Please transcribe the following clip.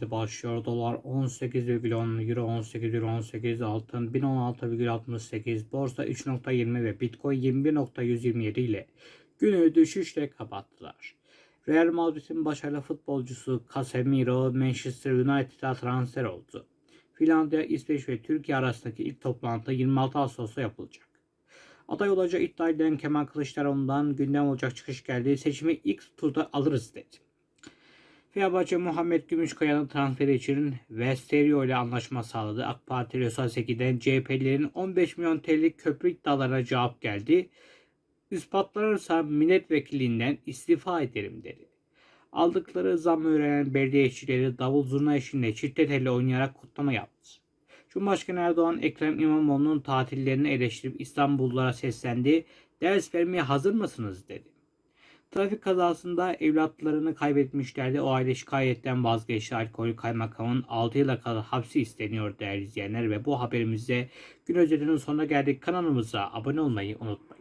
başlıyor. Dolar 18,10, Euro 18,18, altın 1016,68, borsa 3.20 ve Bitcoin 21.127 ile günü düşüşle kapattılar. Real Madrid'in başarılı futbolcusu Casemiro Manchester United'a transfer oldu. Finlandiya, İsveç ve Türkiye arasındaki ilk toplantı 26 Ağustos'ta yapılacak. Aday olacağı iddia edilen Kemal Kılıçdaroğlu'ndan gündem olacak çıkış geldi. Seçimi ilk turda alırız dedi. Fenerbahçe Muhammed Gümüşkaya'nın transferi için Vesterio ile anlaşma sağladı. AK Parti Rösal Seki'den CHP'lilerin 15 milyon TL'lik köprü iddialarına cevap geldi. İspatlanırsa milletvekilinden istifa ederim dedi. Aldıkları zam öğrenen belediye işçileri davul zurna eşliğinde çifte telli oynayarak kutlama yaptı. Cumhurbaşkanı Erdoğan Ekrem İmamoğlu'nun tatillerini eleştirip İstanbullulara seslendi. Ders vermeye hazır mısınız dedi. Trafik kazasında evlatlarını kaybetmişlerdi. O aile şikayetten vazgeçti. Alkolü kaymakamın 6 yıla kadar hapsi isteniyor değerli izleyenler. Ve bu haberimizde gün özetinin sonuna geldik. Kanalımıza abone olmayı unutmayın.